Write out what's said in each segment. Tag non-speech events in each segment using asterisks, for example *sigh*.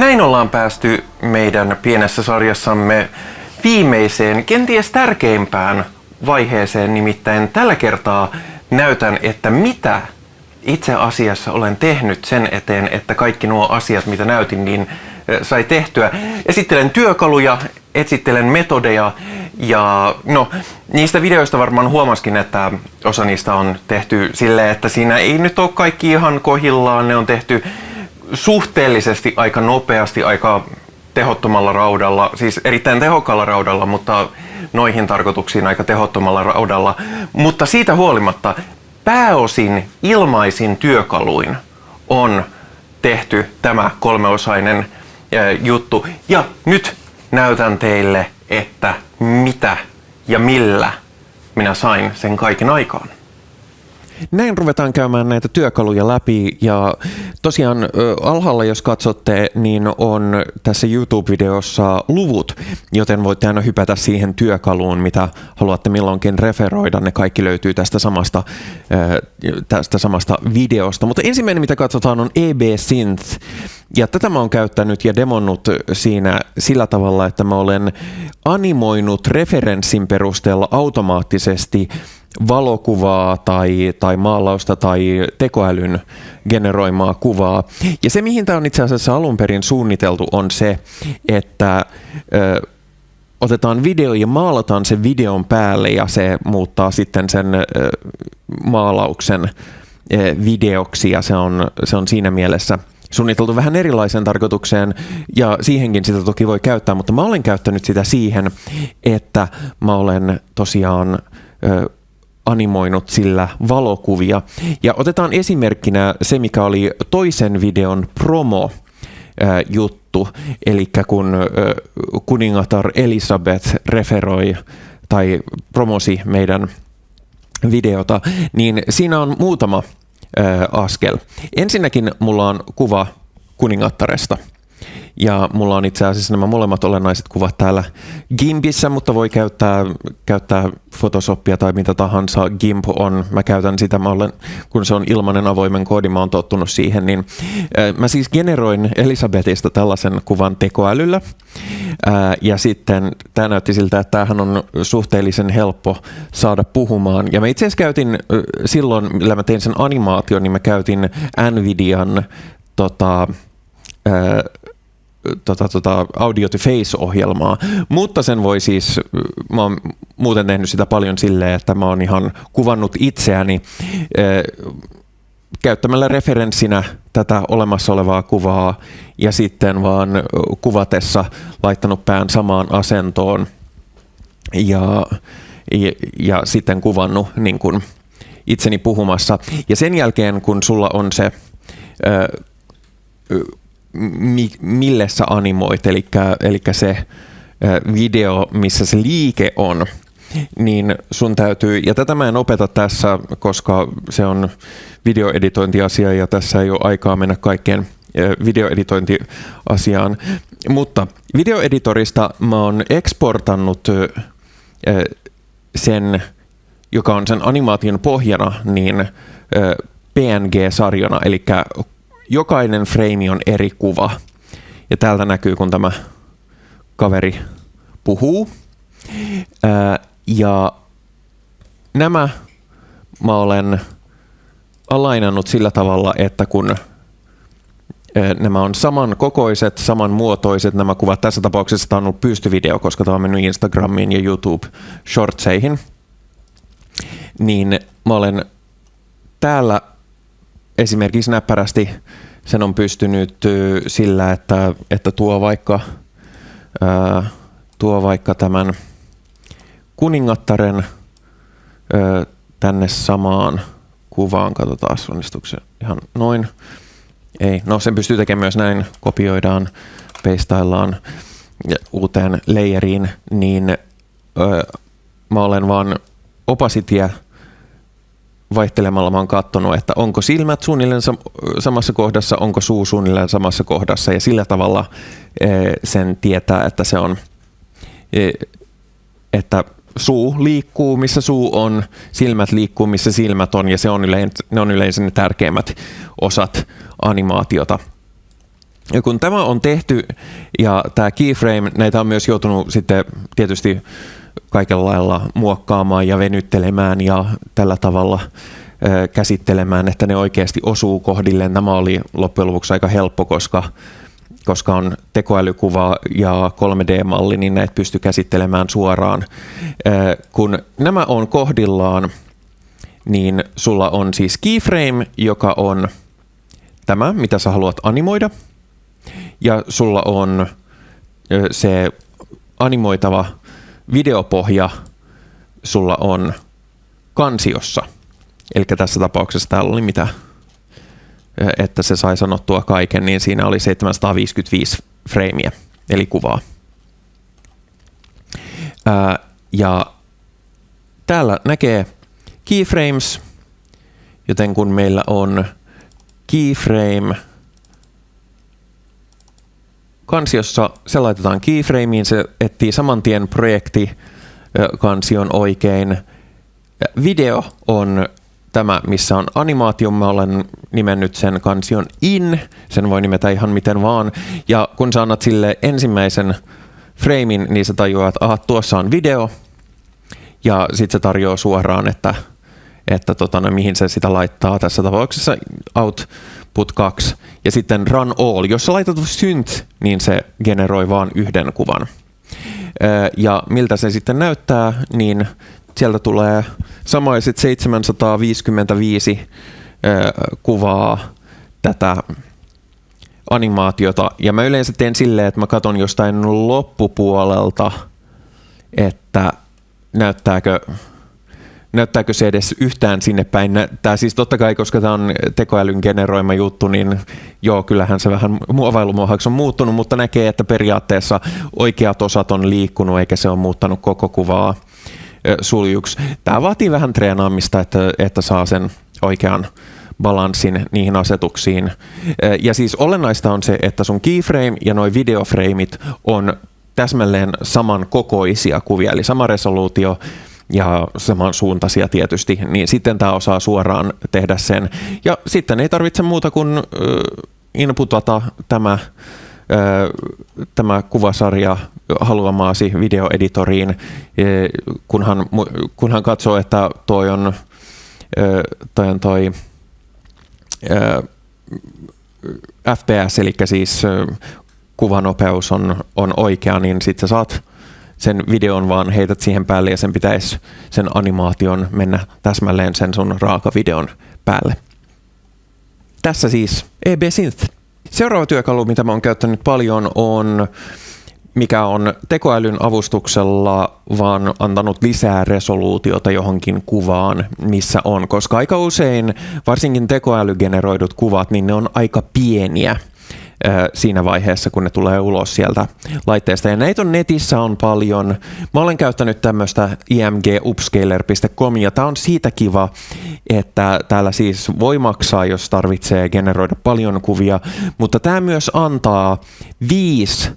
Näin ollaan päästy meidän pienessä sarjassamme viimeiseen, kenties tärkeimpään vaiheeseen, nimittäin tällä kertaa näytän, että mitä itse asiassa olen tehnyt sen eteen, että kaikki nuo asiat, mitä näytin, niin sai tehtyä. Esittelen työkaluja, esittelen metodeja ja no, niistä videoista varmaan huomaskin, että osa niistä on tehty silleen, että siinä ei nyt ole kaikki ihan kohillaan, ne on tehty suhteellisesti aika nopeasti, aika tehottomalla raudalla, siis erittäin tehokkaalla raudalla, mutta noihin tarkoituksiin aika tehottomalla raudalla. Mutta siitä huolimatta pääosin ilmaisin työkaluin on tehty tämä kolmeosainen juttu. Ja nyt näytän teille, että mitä ja millä minä sain sen kaiken aikaan. Näin ruvetaan käymään näitä työkaluja läpi ja tosiaan alhaalla jos katsotte, niin on tässä YouTube-videossa luvut, joten voitte aina hypätä siihen työkaluun, mitä haluatte milloinkin referoida. Ne kaikki löytyy tästä samasta, tästä samasta videosta. Mutta ensimmäinen, mitä katsotaan, on EB Synth. Ja tätä mä oon käyttänyt ja demonnut siinä sillä tavalla, että mä olen animoinut referenssin perusteella automaattisesti valokuvaa tai, tai maalausta tai tekoälyn generoimaa kuvaa. Ja se, mihin tämä on itse asiassa alun perin suunniteltu, on se, että ö, otetaan video ja maalataan sen videon päälle ja se muuttaa sitten sen ö, maalauksen ö, videoksi ja se on, se on siinä mielessä suunniteltu vähän erilaisen tarkoitukseen ja siihenkin sitä toki voi käyttää, mutta mä olen käyttänyt sitä siihen, että mä olen tosiaan ö, animoinut sillä valokuvia. Ja otetaan esimerkkinä se, mikä oli toisen videon promo juttu, eli kun kuningatar Elisabeth referoi tai promosi meidän videota, niin siinä on muutama askel. Ensinnäkin mulla on kuva kuningattaresta – ja mulla on itse asiassa nämä molemmat olennaiset kuvat täällä Gimpissä, mutta voi käyttää, käyttää Photoshopia tai mitä tahansa. GIMP on, mä käytän sitä, mä olen, kun se on ilmainen avoimen koodi, mä oon tottunut siihen. Niin, äh, mä siis generoin Elisabetista tällaisen kuvan tekoälyllä. Äh, ja sitten tämä näytti siltä, että tämähän on suhteellisen helppo saada puhumaan. Ja mä itse asiassa käytin silloin, millä mä tein sen animaation, niin mä käytin Nvidian tota, tota, tota, audio to face-ohjelmaa, mutta sen voi siis, mä oon muuten tehnyt sitä paljon silleen, että mä oon ihan kuvannut itseäni äh, käyttämällä referenssinä tätä olemassa olevaa kuvaa ja sitten vaan kuvatessa laittanut pään samaan asentoon ja, ja, ja sitten kuvannut niin kuin itseni puhumassa. Ja sen jälkeen, kun sulla on se äh, mi, mille sä animoit, eli, eli se video, missä se liike on, niin sun täytyy, ja tätä mä en opeta tässä, koska se on videoeditointiasia ja tässä ei ole aikaa mennä kaikkeen videoeditointiasiaan, mutta videoeditorista mä oon eksportannut sen, joka on sen animaation pohjana, niin PNG-sarjana, eli jokainen frame on eri kuva. Ja täältä näkyy, kun tämä kaveri puhuu. Ää, ja nämä mä olen alainannut sillä tavalla, että kun nämä on samankokoiset, samanmuotoiset nämä kuvat. Tässä tapauksessa tämä on ollut pystyvideo, koska tämä on mennyt Instagramiin ja YouTube Shortseihin. Niin mä olen täällä esimerkiksi näppärästi sen on pystynyt sillä, että, että tuo, vaikka, tuo vaikka tämän kuningattaren tänne samaan kuvaan. Katsotaan, onnistuuko se ihan noin. Ei, no sen pystyy tekemään myös näin, kopioidaan, peistaillaan uuteen layeriin, niin öö, mä olen vaan opasitia vaihtelemalla mä oon katsonut, että onko silmät suunnilleen samassa kohdassa, onko suu suunnilleen samassa kohdassa ja sillä tavalla e, sen tietää, että se on, e, että suu liikkuu, missä suu on, silmät liikkuu, missä silmät on ja se on yleensä, ne on yleensä ne tärkeimmät osat animaatiota. Ja kun tämä on tehty ja tämä keyframe, näitä on myös joutunut sitten tietysti kaikella lailla muokkaamaan ja venyttelemään ja tällä tavalla käsittelemään, että ne oikeasti osuu kohdilleen. Tämä oli loppujen lopuksi aika helppo, koska, koska on tekoälykuva ja 3D-malli, niin näitä pystyy käsittelemään suoraan. Kun nämä on kohdillaan, niin sulla on siis keyframe, joka on tämä, mitä sä haluat animoida. Ja sulla on se animoitava videopohja sulla on kansiossa. Eli tässä tapauksessa täällä oli mitä, että se sai sanottua kaiken, niin siinä oli 755 freimiä, eli kuvaa. Ja täällä näkee keyframes, joten kun meillä on keyframe kansiossa, se laitetaan keyframeen, se etsii saman tien projekti kansion oikein. Video on tämä, missä on animaatio. Mä olen nimennyt sen kansion in. Sen voi nimetä ihan miten vaan. Ja kun sä annat sille ensimmäisen framein, niin se tajuaa, että aha, tuossa on video. Ja sitten se tarjoaa suoraan, että että tota, no, mihin se sitä laittaa. Tässä tapauksessa output 2 ja sitten run all. Jos sä laitat synth, niin se generoi vain yhden kuvan. Ja miltä se sitten näyttää, niin sieltä tulee samaiset 755 kuvaa tätä animaatiota. Ja mä yleensä teen silleen, että mä katson jostain loppupuolelta, että näyttääkö näyttääkö se edes yhtään sinne päin? Tämä siis totta kai, koska tämä on tekoälyn generoima juttu, niin joo, kyllähän se vähän muovailumuohaksi on muuttunut, mutta näkee, että periaatteessa oikeat osat on liikkunut eikä se ole muuttanut koko kuvaa suljuksi. Tämä vaatii vähän treenaamista, että, että saa sen oikean balanssin niihin asetuksiin. Ja siis olennaista on se, että sun keyframe ja noin videoframeit on täsmälleen saman kokoisia kuvia, eli sama resoluutio, ja samansuuntaisia tietysti, niin sitten tämä osaa suoraan tehdä sen. Ja sitten ei tarvitse muuta kuin inputata tämä, tämä kuvasarja haluamaasi videoeditoriin, kunhan, kunhan katsoo, että toi on toi, on toi FPS, eli siis kuvanopeus on, on oikea, niin sitten sä saat sen videon vaan heität siihen päälle ja sen pitäisi sen animaation mennä täsmälleen sen sun raakavideon päälle. Tässä siis EB Synth. Seuraava työkalu, mitä mä oon käyttänyt paljon, on mikä on tekoälyn avustuksella vaan antanut lisää resoluutiota johonkin kuvaan, missä on, koska aika usein varsinkin tekoälygeneroidut kuvat, niin ne on aika pieniä siinä vaiheessa, kun ne tulee ulos sieltä laitteesta. Ja näitä on netissä on paljon. Mä olen käyttänyt tämmöistä imgupscaler.com ja tämä on siitä kiva, että täällä siis voi maksaa, jos tarvitsee generoida paljon kuvia, mutta tämä myös antaa viisi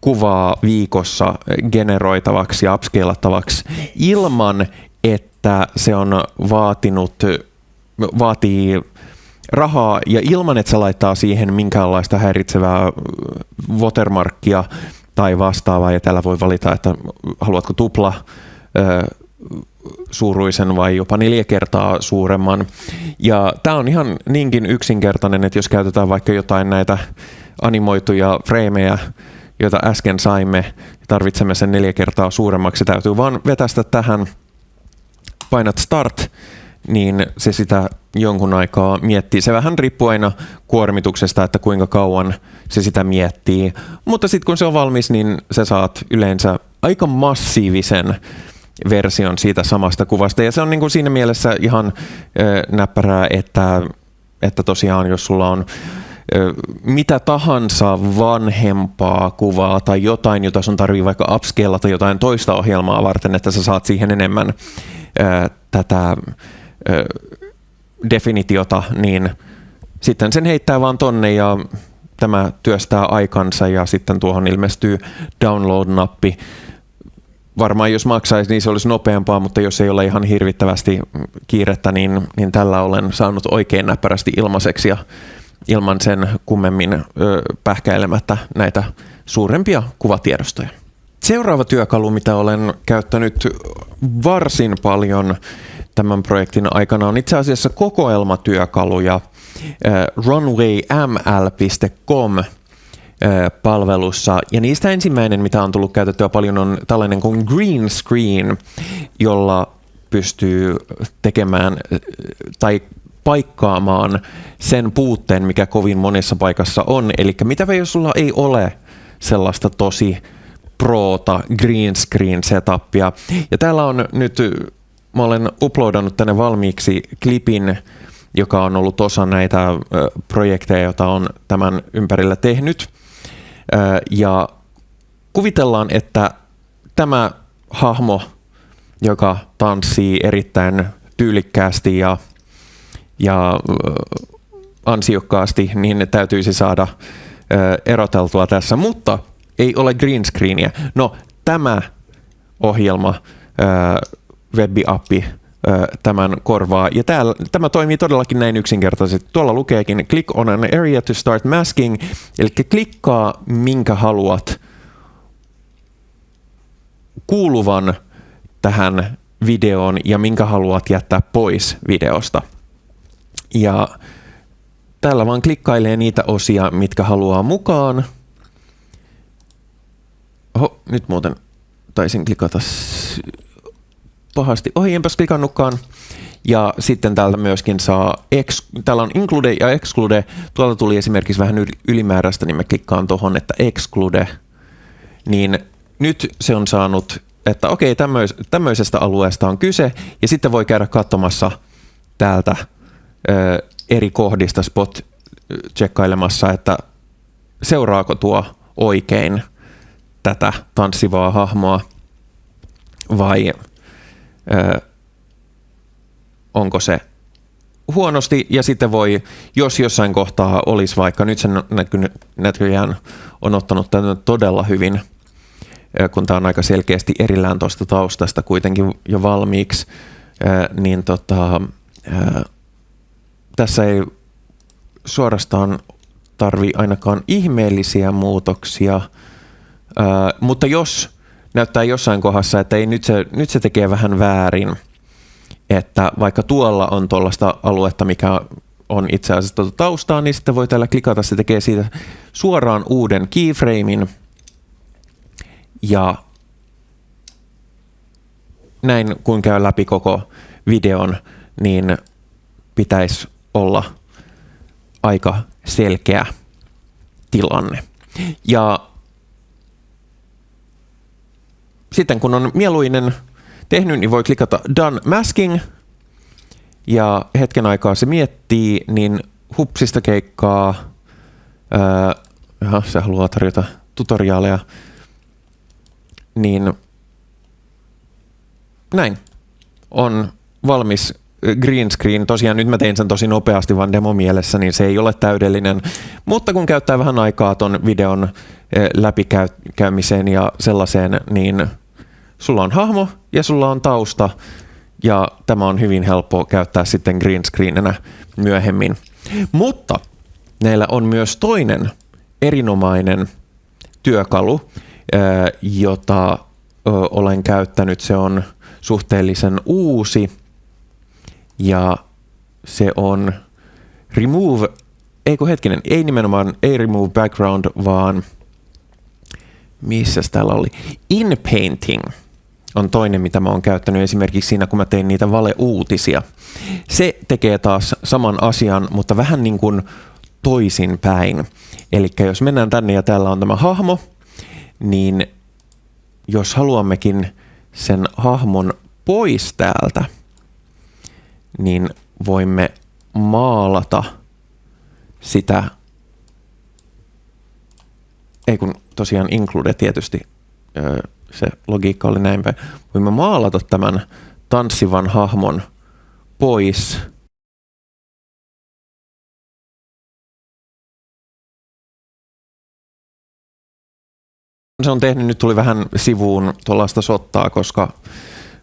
kuvaa viikossa generoitavaksi ja upscalattavaksi ilman, että se on vaatinut, vaatii rahaa ja ilman, että se laittaa siihen minkäänlaista häiritsevää watermarkkia tai vastaavaa ja täällä voi valita, että haluatko tupla ö, suuruisen vai jopa neljä kertaa suuremman. Ja tämä on ihan niinkin yksinkertainen, että jos käytetään vaikka jotain näitä animoituja freimejä, joita äsken saimme, tarvitsemme sen neljä kertaa suuremmaksi, täytyy vaan vetästä tähän, painat start, niin se sitä jonkun aikaa miettii. Se vähän riippuu aina kuormituksesta, että kuinka kauan se sitä miettii. Mutta sitten kun se on valmis, niin sä saat yleensä aika massiivisen version siitä samasta kuvasta. Ja se on niin kuin siinä mielessä ihan ö, näppärää, että, että tosiaan jos sulla on mitä tahansa vanhempaa kuvaa tai jotain, jota sun tarvii vaikka upscalata jotain toista ohjelmaa varten, että sä saat siihen enemmän ö, tätä definitiota, niin sitten sen heittää vaan tonne ja tämä työstää aikansa ja sitten tuohon ilmestyy download-nappi. Varmaan jos maksaisi, niin se olisi nopeampaa, mutta jos ei ole ihan hirvittävästi kiirettä, niin, niin tällä olen saanut oikein näppärästi ilmaiseksi ja ilman sen kummemmin ö, pähkäilemättä näitä suurempia kuvatiedostoja. Seuraava työkalu, mitä olen käyttänyt varsin paljon tämän projektin aikana, on itse asiassa kokoelmatyökaluja runwayml.com palvelussa. Ja niistä ensimmäinen, mitä on tullut käytettyä paljon, on tällainen kuin green screen, jolla pystyy tekemään tai paikkaamaan sen puutteen, mikä kovin monessa paikassa on. Eli mitä jos sulla ei ole sellaista tosi proota green screen setupia. Ja täällä on nyt, mä olen uploadannut tänne valmiiksi klipin, joka on ollut osa näitä projekteja, joita on tämän ympärillä tehnyt. Ja kuvitellaan, että tämä hahmo, joka tanssii erittäin tyylikkäästi ja, ja ansiokkaasti, niin täytyisi saada eroteltua tässä, mutta ei ole green screeniä. No, tämä ohjelma, web-appi, tämän korvaa. Ja täällä, tämä toimii todellakin näin yksinkertaisesti. Tuolla lukeekin click on an area to start masking, eli klikkaa minkä haluat kuuluvan tähän videoon ja minkä haluat jättää pois videosta. Ja täällä vaan klikkailee niitä osia, mitkä haluaa mukaan. Oho, nyt muuten taisin klikata pahasti ohi, enpäs klikannutkaan. Ja sitten täältä myöskin saa, ex, täällä on include ja exclude. Tuolta tuli esimerkiksi vähän ylimääräistä, niin mä klikkaan tuohon, että exclude. Niin nyt se on saanut, että okei, tämmöis, tämmöisestä alueesta on kyse. Ja sitten voi käydä katsomassa täältä ö, eri kohdista spot tsekkailemassa, että seuraako tuo oikein tätä tanssivaa hahmoa vai ö, onko se huonosti? Ja sitten voi, jos jossain kohtaa olisi vaikka, nyt se näköjään on ottanut tämän todella hyvin, kun tämä on aika selkeästi erillään tuosta taustasta kuitenkin jo valmiiksi, niin tota, tässä ei suorastaan tarvi ainakaan ihmeellisiä muutoksia, mutta jos näyttää jossain kohdassa, että ei, nyt, se, nyt se tekee vähän väärin, että vaikka tuolla on tuollaista aluetta, mikä on itse asiassa tuota taustaa, niin sitten voi täällä klikata, se tekee siitä suoraan uuden keyframein ja näin kun käy läpi koko videon, niin pitäisi olla aika selkeä tilanne. Ja sitten kun on mieluinen tehnyt, niin voi klikata Done Masking. Ja hetken aikaa se miettii, niin hupsista keikkaa. Ää, jaha, se haluaa tarjota tutoriaaleja. Niin näin. On valmis green screen. Tosiaan nyt mä tein sen tosi nopeasti vaan demo mielessä, niin se ei ole täydellinen. Mutta kun käyttää vähän aikaa ton videon läpikäymiseen ja sellaiseen, niin sulla on hahmo ja sulla on tausta ja tämä on hyvin helppo käyttää sitten green screenenä myöhemmin. Mutta näillä on myös toinen erinomainen työkalu, jota olen käyttänyt. Se on suhteellisen uusi ja se on remove, ei hetkinen, ei nimenomaan ei remove background, vaan missä täällä oli, in painting on toinen, mitä mä oon käyttänyt esimerkiksi siinä, kun mä tein niitä valeuutisia. Se tekee taas saman asian, mutta vähän niin kuin toisinpäin. Eli jos mennään tänne ja täällä on tämä hahmo, niin jos haluammekin sen hahmon pois täältä, niin voimme maalata sitä, ei kun tosiaan include tietysti se logiikka oli näin päin. Voimme maalata tämän tanssivan hahmon pois. Se on tehnyt, nyt tuli vähän sivuun tuollaista sottaa, koska,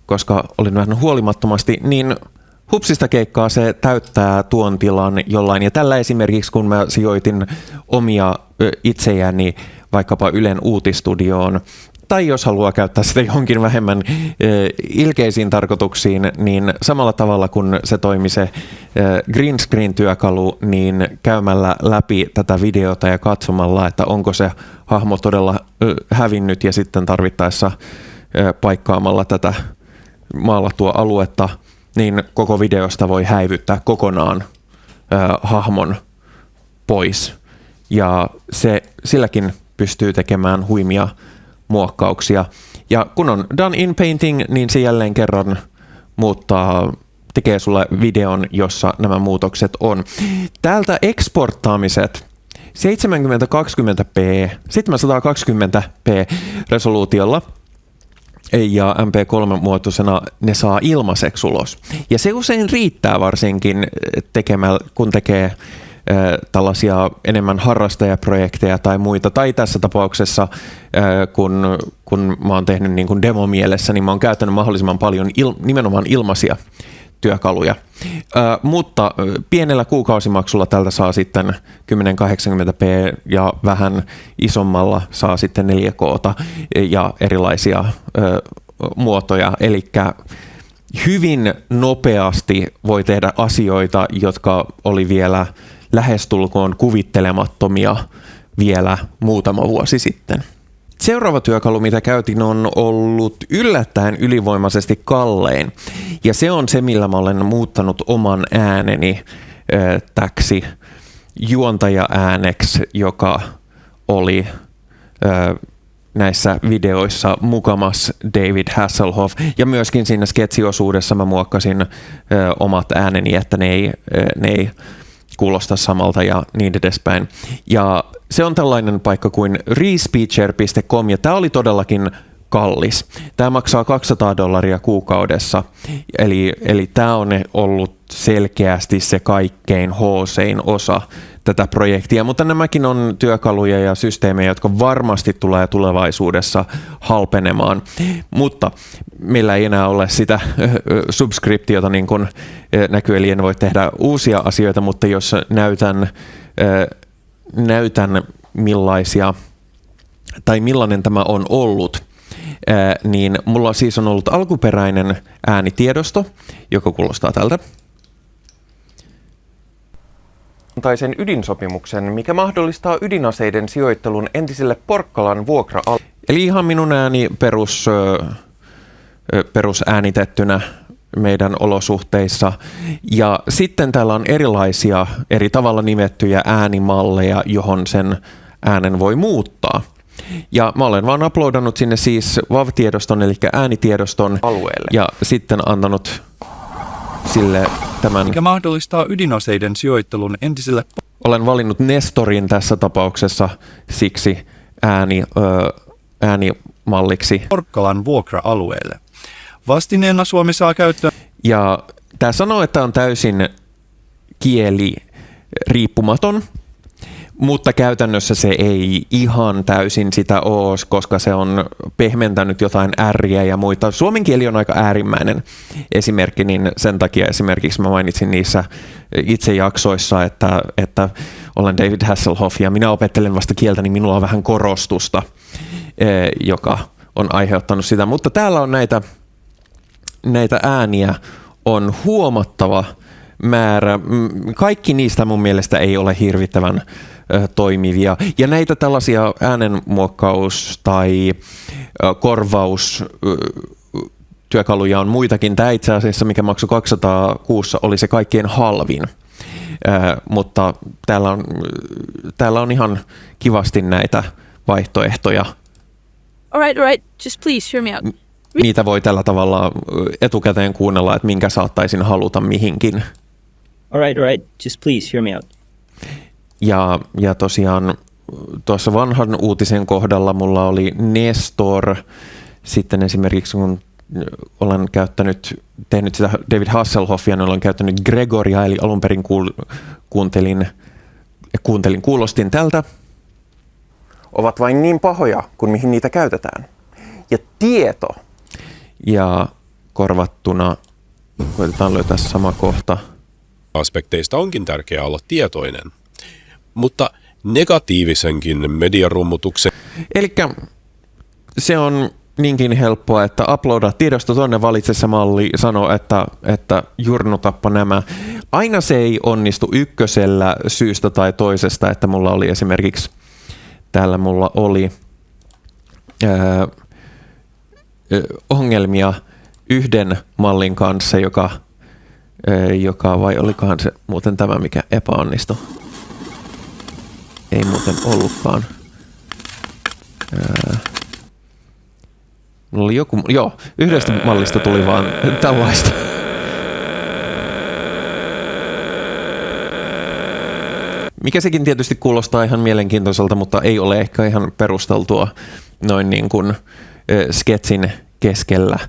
koska olin vähän huolimattomasti, niin hupsista keikkaa se täyttää tuon tilan jollain. Ja tällä esimerkiksi, kun mä sijoitin omia itseäni vaikkapa Ylen uutistudioon, tai jos haluaa käyttää sitä *laughs* johonkin vähemmän ilkeisiin tarkoituksiin, niin samalla tavalla kuin se toimi se green screen-työkalu, niin käymällä läpi tätä videota ja katsomalla, että onko se hahmo todella hävinnyt ja sitten tarvittaessa paikkaamalla tätä maalattua aluetta, niin koko videosta voi häivyttää kokonaan hahmon pois. Ja se silläkin pystyy tekemään huimia muokkauksia. Ja kun on done in painting, niin se jälleen kerran muuttaa tekee sulle videon, jossa nämä muutokset on. Täältä eksporttaamiset 7020p, 720p resoluutiolla ja MP3-muotoisena ne saa ilmaiseksi ulos. Ja se usein riittää varsinkin tekemällä, kun tekee tällaisia enemmän harrastajaprojekteja tai muita. Tai tässä tapauksessa, kun, kun mä oon tehnyt niin kuin demomielessä, niin mä oon käyttänyt mahdollisimman paljon il, nimenomaan ilmaisia työkaluja. Mutta pienellä kuukausimaksulla tältä saa sitten 1080p ja vähän isommalla saa sitten 4K ja erilaisia muotoja. Eli hyvin nopeasti voi tehdä asioita, jotka oli vielä lähestulkoon kuvittelemattomia vielä muutama vuosi sitten. Seuraava työkalu, mitä käytin, on ollut yllättäen ylivoimaisesti kallein. Ja se on se, millä mä olen muuttanut oman ääneni äh, täksi juontaja-ääneksi, joka oli äh, näissä videoissa mukamas David Hasselhoff. Ja myöskin siinä sketsiosuudessa mä muokkasin ö, omat ääneni, että ne ei, ne ei kuulosta samalta ja niin edespäin. Ja se on tällainen paikka kuin respeecher.com ja tämä oli todellakin kallis. Tämä maksaa 200 dollaria kuukaudessa, eli, eli tämä on ollut selkeästi se kaikkein hoosein osa tätä projektia, mutta nämäkin on työkaluja ja systeemejä, jotka varmasti tulee tulevaisuudessa halpenemaan, mutta meillä ei enää ole sitä subskriptiota niin kuin näkyy, eli en voi tehdä uusia asioita, mutta jos näytän, näytän millaisia tai millainen tämä on ollut, niin mulla siis on ollut alkuperäinen äänitiedosto, joka kuulostaa tältä tai sen ydinsopimuksen, mikä mahdollistaa ydinaseiden sijoittelun entiselle Porkkalan vuokra Eli ihan minun ääni perus, perusäännitettynä meidän olosuhteissa. Ja sitten täällä on erilaisia eri tavalla nimettyjä äänimalleja, johon sen äänen voi muuttaa. Ja mä olen vaan uploadannut sinne siis WAV-tiedoston, eli äänitiedoston alueelle. Ja sitten antanut sille tämän... Mikä mahdollistaa ydinaseiden sijoittelun entiselle... Olen valinnut Nestorin tässä tapauksessa siksi ääni, ö, äänimalliksi. Porkkalan vuokra-alueelle. Vastineena Suomi saa käyttöön... Ja tämä sanoo, että on täysin kieli riippumaton, mutta käytännössä se ei ihan täysin sitä ole, koska se on pehmentänyt jotain ärriä ja muita. Suomen kieli on aika äärimmäinen esimerkki, niin sen takia esimerkiksi mä mainitsin niissä itse jaksoissa, että, että olen David Hasselhoff ja minä opettelen vasta kieltä, niin minulla on vähän korostusta, e, joka on aiheuttanut sitä. Mutta täällä on näitä, näitä ääniä on huomattava määrä. Kaikki niistä mun mielestä ei ole hirvittävän toimivia. Ja näitä tällaisia äänenmuokkaus- tai korvaus työkaluja on muitakin. Tämä itse asiassa, mikä maksoi 200 kuussa, oli se kaikkien halvin. Äh, mutta täällä on, täällä on ihan kivasti näitä vaihtoehtoja. All right, all right. Just please hear me out. Niitä voi tällä tavalla etukäteen kuunnella, että minkä saattaisin haluta mihinkin. All right, all right. Just please hear me out. Ja, ja tosiaan tuossa vanhan uutisen kohdalla mulla oli Nestor, sitten esimerkiksi kun olen käyttänyt, tehnyt sitä David Hasselhoffia, niin olen käyttänyt Gregoria, eli alun perin kuul, kuuntelin, kuuntelin, kuulostin tältä. Ovat vain niin pahoja kuin mihin niitä käytetään. Ja tieto. Ja korvattuna Koitetaan löytää sama kohta. aspekteista onkin tärkeää olla tietoinen. Mutta negatiivisenkin mediarummutuksen Eli se on niinkin helppoa, että uploada tiedosto tonne valitse se malli, sano, että, että jurnutappa nämä. Aina se ei onnistu ykkösellä syystä tai toisesta, että mulla oli esimerkiksi, täällä mulla oli ää, ongelmia yhden mallin kanssa, joka, ää, joka vai olikohan se muuten tämä, mikä epäonnistui? Ei muuten ollutkaan. Ää, Mulla oli joku, joo, yhdestä mallista tuli vaan tällaista. Mikä sekin tietysti kuulostaa ihan mielenkiintoiselta, mutta ei ole ehkä ihan perusteltua noin niin kuin sketsin keskellä,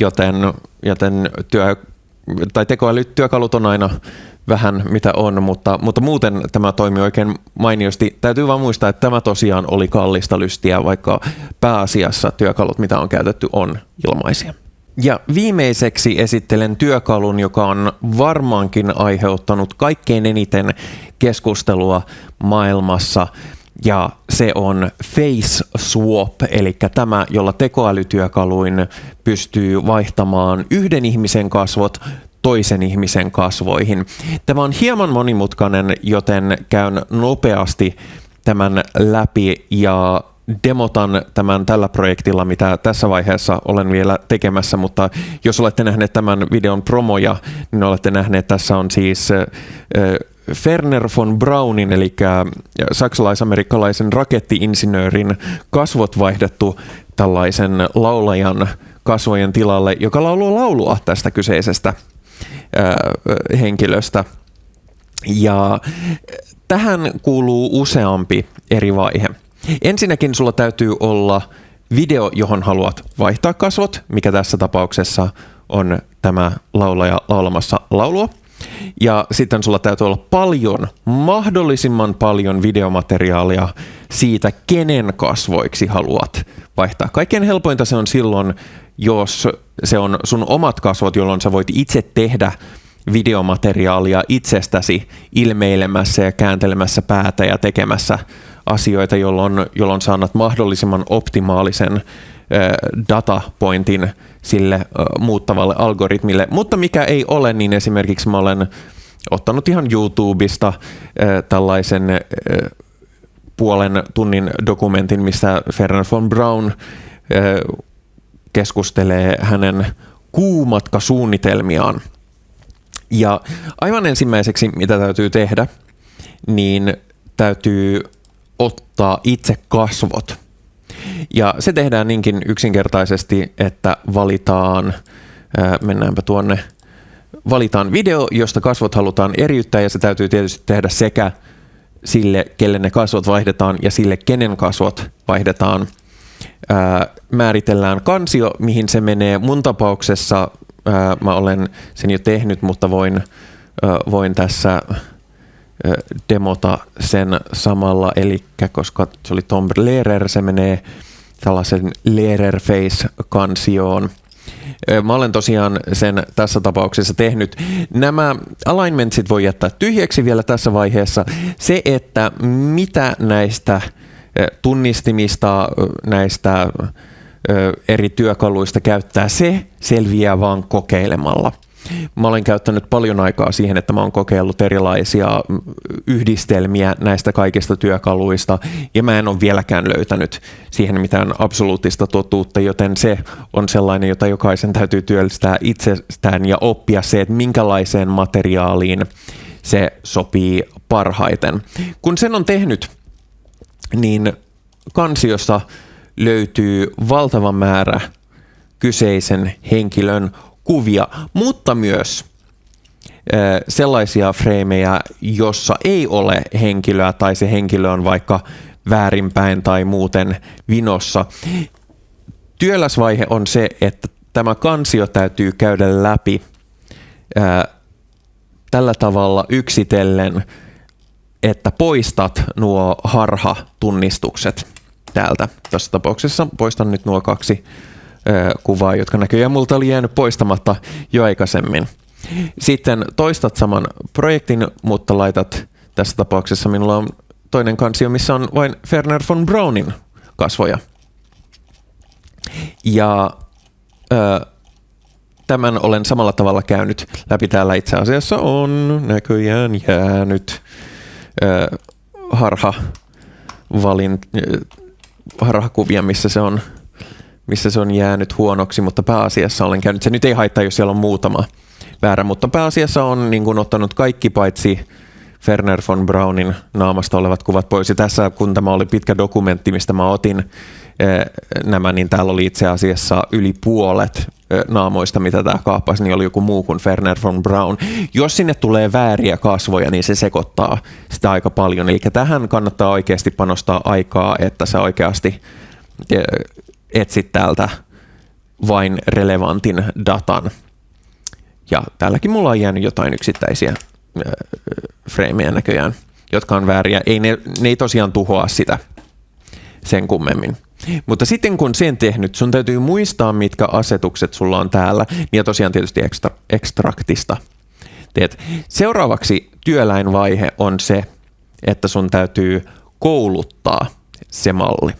joten, joten työ, tai tekoälytyökalut on aina vähän mitä on, mutta, mutta muuten tämä toimii oikein mainiosti. Täytyy vaan muistaa, että tämä tosiaan oli kallista lystiä, vaikka pääasiassa työkalut, mitä on käytetty, on ilmaisia. Ja viimeiseksi esittelen työkalun, joka on varmaankin aiheuttanut kaikkein eniten keskustelua maailmassa, ja se on Face Swap, eli tämä, jolla tekoälytyökaluin pystyy vaihtamaan yhden ihmisen kasvot toisen ihmisen kasvoihin. Tämä on hieman monimutkainen, joten käyn nopeasti tämän läpi ja demotan tämän tällä projektilla, mitä tässä vaiheessa olen vielä tekemässä, mutta jos olette nähneet tämän videon promoja, niin olette nähneet, tässä on siis Ferner von Braunin, eli saksalais-amerikkalaisen rakettiinsinöörin kasvot vaihdettu tällaisen laulajan kasvojen tilalle, joka lauluu laulua tästä kyseisestä henkilöstä. Ja tähän kuuluu useampi eri vaihe. Ensinnäkin sulla täytyy olla video, johon haluat vaihtaa kasvot, mikä tässä tapauksessa on tämä laulaja laulamassa laulua. Ja sitten sulla täytyy olla paljon, mahdollisimman paljon videomateriaalia siitä, kenen kasvoiksi haluat vaihtaa. Kaikkein helpointa se on silloin, jos se on sun omat kasvot, jolloin sä voit itse tehdä videomateriaalia itsestäsi ilmeilemässä ja kääntelemässä päätä ja tekemässä asioita, jolloin, jolloin saanat mahdollisimman optimaalisen datapointin sille muuttavalle algoritmille. Mutta mikä ei ole, niin esimerkiksi mä olen ottanut ihan YouTubesta tällaisen puolen tunnin dokumentin, missä Ferran von Braun keskustelee hänen kuumatkasuunnitelmiaan. Ja aivan ensimmäiseksi, mitä täytyy tehdä, niin täytyy ottaa itse kasvot. Ja se tehdään niinkin yksinkertaisesti, että valitaan, mennäänpä tuonne, valitaan video, josta kasvot halutaan eriyttää ja se täytyy tietysti tehdä sekä sille, kelle ne kasvot vaihdetaan ja sille, kenen kasvot vaihdetaan – ää, määritellään kansio, mihin se menee. Mun tapauksessa ää, mä olen sen jo tehnyt, mutta voin, ää, voin tässä ää, demota sen samalla, eli koska se oli Tom Lehrer, se menee tällaisen Lehrer-face-kansioon. Mä olen tosiaan sen tässä tapauksessa tehnyt. Nämä alignmentsit voi jättää tyhjäksi vielä tässä vaiheessa. Se, että mitä näistä tunnistimista näistä eri työkaluista käyttää, se selviää vaan kokeilemalla. Mä olen käyttänyt paljon aikaa siihen, että mä oon kokeillut erilaisia yhdistelmiä näistä kaikista työkaluista, ja mä en ole vieläkään löytänyt siihen mitään absoluuttista totuutta, joten se on sellainen, jota jokaisen täytyy työllistää itsestään ja oppia se, että minkälaiseen materiaaliin se sopii parhaiten. Kun sen on tehnyt, niin kansiosta löytyy valtava määrä kyseisen henkilön kuvia, mutta myös sellaisia freimejä, jossa ei ole henkilöä tai se henkilö on vaikka väärinpäin tai muuten vinossa. Työläsvaihe on se, että tämä kansio täytyy käydä läpi ää, tällä tavalla yksitellen, että poistat nuo harha-tunnistukset täältä. Tässä tapauksessa poistan nyt nuo kaksi ö, kuvaa, jotka näköjään multa oli jäänyt poistamatta jo aikaisemmin. Sitten toistat saman projektin, mutta laitat tässä tapauksessa minulla on toinen kansio, missä on vain Werner von Braunin kasvoja. Ja ö, tämän olen samalla tavalla käynyt läpi. Täällä itse asiassa on näköjään jäänyt harha valin, harhakuvia, missä se on missä se on jäänyt huonoksi, mutta pääasiassa olen käynyt, se nyt ei haittaa, jos siellä on muutama väärä, mutta pääasiassa on niin kuin, ottanut kaikki paitsi Ferner von Braunin naamasta olevat kuvat pois. Ja tässä, kun tämä oli pitkä dokumentti, mistä mä otin nämä, niin täällä oli itse asiassa yli puolet naamoista, mitä tämä kaappasi, niin oli joku muu kuin Ferner von Braun. Jos sinne tulee vääriä kasvoja, niin se sekoittaa sitä aika paljon. Eli tähän kannattaa oikeasti panostaa aikaa, että sä oikeasti etsit täältä vain relevantin datan. Ja täälläkin mulla on jäänyt jotain yksittäisiä freimejä näköjään, jotka on vääriä. Ei ne, ne ei tosiaan tuhoa sitä sen kummemmin. Mutta sitten kun sen tehnyt, sun täytyy muistaa, mitkä asetukset sulla on täällä, ja tosiaan tietysti ekstra, ekstraktista teet. Seuraavaksi työläinvaihe on se, että sun täytyy kouluttaa se malli.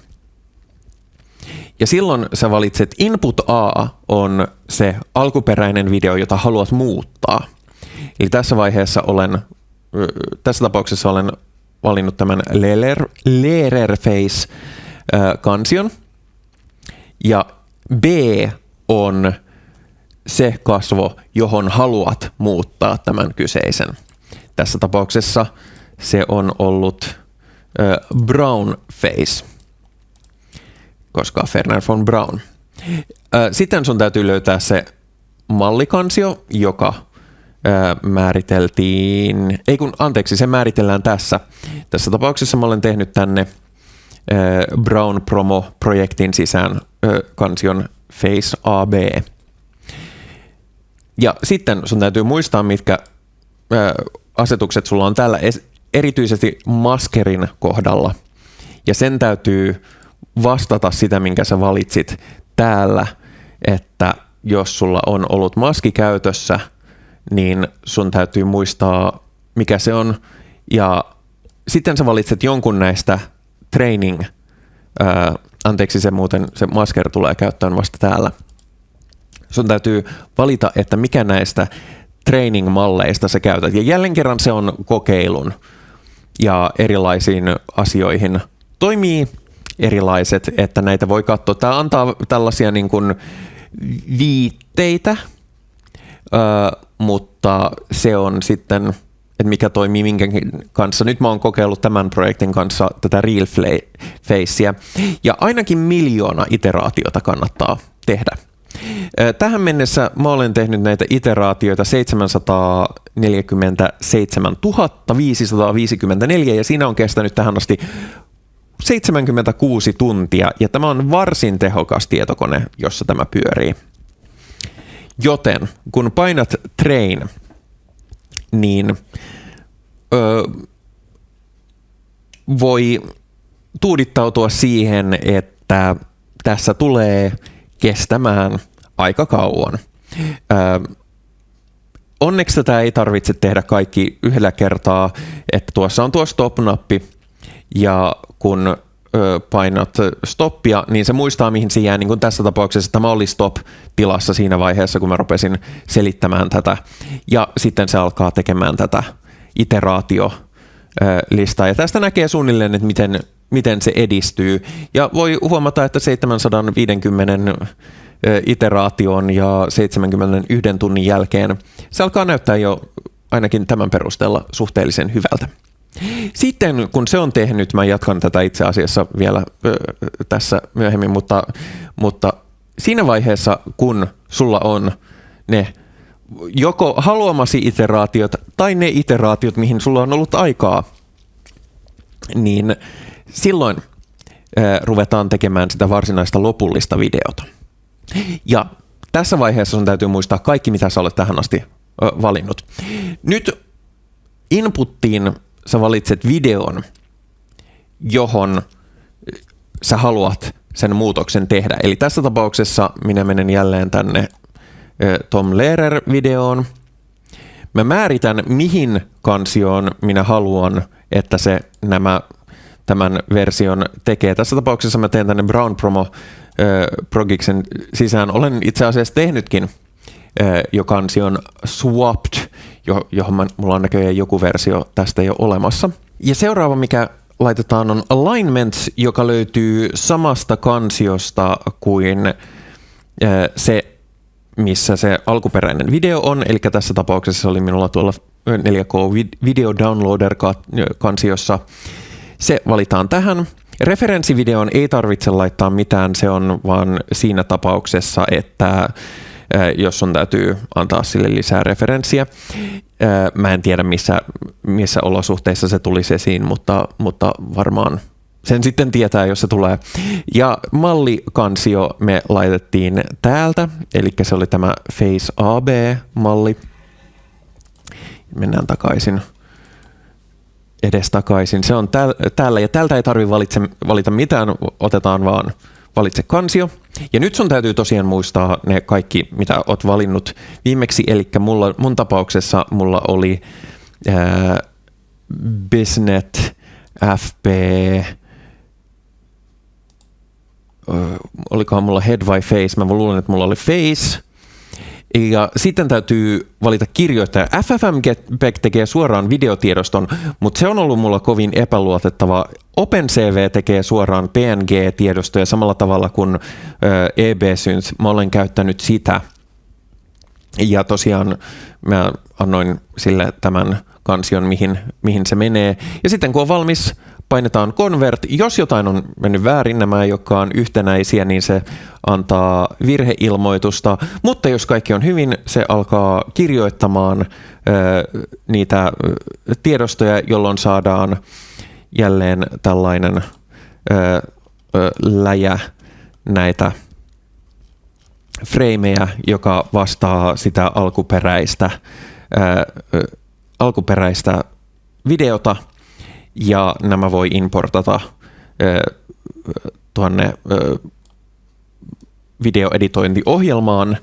Ja silloin sä valitset input A on se alkuperäinen video, jota haluat muuttaa. Eli tässä vaiheessa olen, tässä tapauksessa olen valinnut tämän Lererface-kansion. Ja B on se kasvo, johon haluat muuttaa tämän kyseisen. Tässä tapauksessa se on ollut brown face, koska Ferner von Braun. Sitten sun täytyy löytää se mallikansio, joka määriteltiin, ei kun anteeksi, se määritellään tässä. Tässä tapauksessa mä olen tehnyt tänne Brown Promo-projektin sisään kansion Face AB. Ja sitten sun täytyy muistaa, mitkä asetukset sulla on täällä erityisesti maskerin kohdalla. Ja sen täytyy vastata sitä, minkä sä valitsit täällä, että jos sulla on ollut maski käytössä – niin sun täytyy muistaa, mikä se on. Ja sitten sä valitset jonkun näistä training, ää, anteeksi se muuten, se masker tulee käyttöön vasta täällä. Sun täytyy valita, että mikä näistä training-malleista sä käytät. Ja jälleen kerran se on kokeilun ja erilaisiin asioihin toimii erilaiset, että näitä voi katsoa. Tämä antaa tällaisia niin kuin viitteitä, mutta se on sitten, että mikä toimii minkäkin kanssa. Nyt mä oon kokeillut tämän projektin kanssa tätä Real Facea, ja ainakin miljoona iteraatiota kannattaa tehdä. Tähän mennessä mä olen tehnyt näitä iteraatioita 747 554 ja siinä on kestänyt tähän asti 76 tuntia ja tämä on varsin tehokas tietokone, jossa tämä pyörii. Joten kun painat train, niin ö, voi tuudittautua siihen, että tässä tulee kestämään aika kauan. Ö, onneksi tätä ei tarvitse tehdä kaikki yhdellä kertaa, että tuossa on tuo stop-nappi ja kun painat stoppia, niin se muistaa, mihin se jää. Niin kuin tässä tapauksessa tämä oli stop-tilassa siinä vaiheessa, kun mä rupesin selittämään tätä. Ja sitten se alkaa tekemään tätä iteraatio listaa. Ja tästä näkee suunnilleen, että miten, miten se edistyy. Ja voi huomata, että 750 iteraation ja 71 tunnin jälkeen se alkaa näyttää jo ainakin tämän perusteella suhteellisen hyvältä. Sitten kun se on tehnyt, mä jatkan tätä itse asiassa vielä ö, tässä myöhemmin, mutta, mutta siinä vaiheessa, kun sulla on ne joko haluamasi iteraatiot tai ne iteraatiot, mihin sulla on ollut aikaa, niin silloin ö, ruvetaan tekemään sitä varsinaista lopullista videota. Ja tässä vaiheessa sun täytyy muistaa kaikki, mitä sä olet tähän asti ö, valinnut. Nyt inputtiin sä valitset videon, johon sä haluat sen muutoksen tehdä. Eli tässä tapauksessa minä menen jälleen tänne Tom Lehrer-videoon. Mä määritän, mihin kansioon minä haluan, että se nämä tämän version tekee. Tässä tapauksessa mä teen tänne Brown Promo Progiksen sisään. Olen itse asiassa tehnytkin jo kansion Swapped, johon mulla on näköjään joku versio tästä jo olemassa. Ja seuraava, mikä laitetaan on Alignments, joka löytyy samasta kansiosta kuin se, missä se alkuperäinen video on. Eli tässä tapauksessa se oli minulla tuolla 4K Video Downloader kansiossa. Se valitaan tähän. Referenssivideoon ei tarvitse laittaa mitään, se on vaan siinä tapauksessa, että jos on täytyy antaa sille lisää referenssiä. Mä en tiedä, missä, missä olosuhteissa se tulisi esiin, mutta, mutta varmaan sen sitten tietää, jos se tulee. Ja mallikansio me laitettiin täältä, eli se oli tämä Face AB-malli. Mennään takaisin edestakaisin. Se on täällä ja tältä ei tarvitse valita mitään, otetaan vaan valitse kansio. Ja nyt sun täytyy tosiaan muistaa ne kaikki, mitä oot valinnut viimeksi. Eli mulla, mun tapauksessa mulla oli ää, Bisnet, FP, olikohan mulla head vai face, mä luulen, että mulla oli face, ja sitten täytyy valita kirjoittaja. FFmpeg tekee suoraan videotiedoston, mutta se on ollut mulla kovin epäluotettava. OpenCV tekee suoraan PNG-tiedostoja samalla tavalla kuin EBSynth. Mä olen käyttänyt sitä. Ja tosiaan mä annoin sille tämän kansion, mihin, mihin se menee. Ja sitten kun on valmis, painetaan convert. Jos jotain on mennyt väärin, nämä ei olekaan yhtenäisiä, niin se antaa virheilmoitusta. Mutta jos kaikki on hyvin, se alkaa kirjoittamaan ö, niitä tiedostoja, jolloin saadaan jälleen tällainen ö, ö, läjä näitä freimejä, joka vastaa sitä alkuperäistä, ö, alkuperäistä videota – ja nämä voi importata tuonne videoeditointiohjelmaan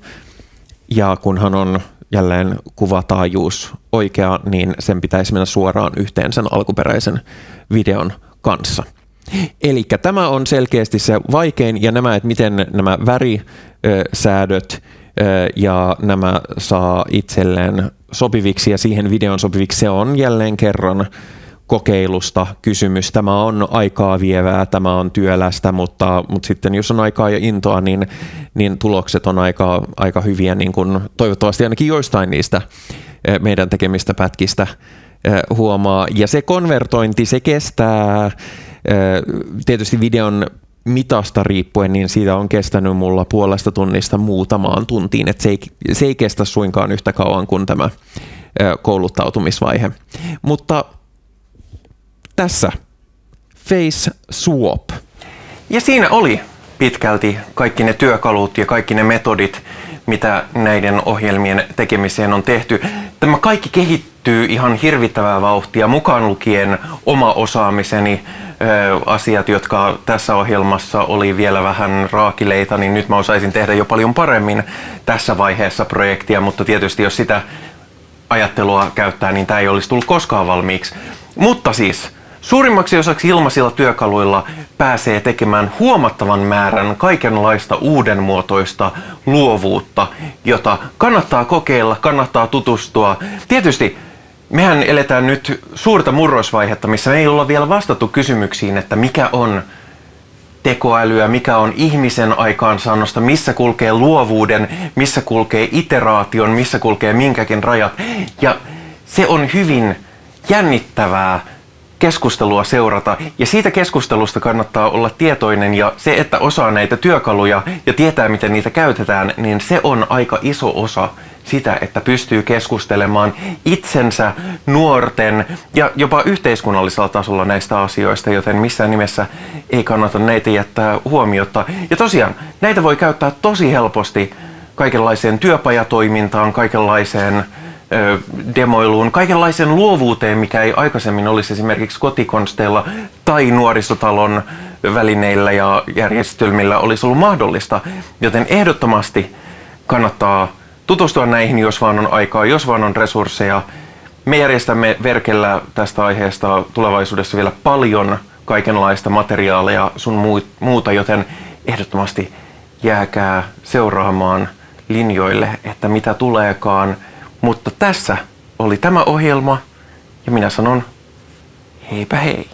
ja kunhan on jälleen kuvataajuus oikea, niin sen pitäisi mennä suoraan yhteen sen alkuperäisen videon kanssa. Eli tämä on selkeästi se vaikein ja nämä, että miten nämä värisäädöt ja nämä saa itselleen sopiviksi ja siihen videon sopiviksi, se on jälleen kerran kokeilusta kysymys. Tämä on aikaa vievää, tämä on työlästä, mutta, mutta sitten jos on aikaa ja intoa, niin, niin tulokset on aika, aika hyviä, niin kuin toivottavasti ainakin joistain niistä eh, meidän tekemistä pätkistä eh, huomaa. Ja se konvertointi, se kestää eh, tietysti videon mitasta riippuen, niin siitä on kestänyt mulla puolesta tunnista muutamaan tuntiin, että se ei, se ei kestä suinkaan yhtä kauan kuin tämä kouluttautumisvaihe. Mutta tässä Face Swap. Ja siinä oli pitkälti kaikki ne työkalut ja kaikki ne metodit, mitä näiden ohjelmien tekemiseen on tehty. Tämä kaikki kehittyy ihan hirvittävää vauhtia, mukaan lukien oma osaamiseni, asiat, jotka tässä ohjelmassa oli vielä vähän raakileita, niin nyt mä osaisin tehdä jo paljon paremmin tässä vaiheessa projektia, mutta tietysti jos sitä ajattelua käyttää, niin tämä ei olisi tullut koskaan valmiiksi. Mutta siis, Suurimmaksi osaksi ilmaisilla työkaluilla pääsee tekemään huomattavan määrän kaikenlaista uudenmuotoista luovuutta, jota kannattaa kokeilla, kannattaa tutustua. Tietysti mehän eletään nyt suurta murrosvaihetta, missä me ei olla vielä vastattu kysymyksiin, että mikä on tekoälyä, mikä on ihmisen aikaansaannosta, missä kulkee luovuuden, missä kulkee iteraation, missä kulkee minkäkin rajat. Ja se on hyvin jännittävää keskustelua seurata ja siitä keskustelusta kannattaa olla tietoinen ja se, että osaa näitä työkaluja ja tietää, miten niitä käytetään, niin se on aika iso osa sitä, että pystyy keskustelemaan itsensä, nuorten ja jopa yhteiskunnallisella tasolla näistä asioista, joten missään nimessä ei kannata näitä jättää huomiota. Ja tosiaan, näitä voi käyttää tosi helposti kaikenlaiseen työpajatoimintaan, kaikenlaiseen demoiluun, kaikenlaiseen luovuuteen, mikä ei aikaisemmin olisi esimerkiksi kotikonsteilla tai nuorisotalon välineillä ja järjestelmillä olisi ollut mahdollista. Joten ehdottomasti kannattaa tutustua näihin, jos vaan on aikaa, jos vaan on resursseja. Me järjestämme Verkellä tästä aiheesta tulevaisuudessa vielä paljon kaikenlaista materiaalia sun muuta, joten ehdottomasti jääkää seuraamaan linjoille, että mitä tuleekaan. Mutta tässä oli tämä ohjelma ja minä sanon heipä hei.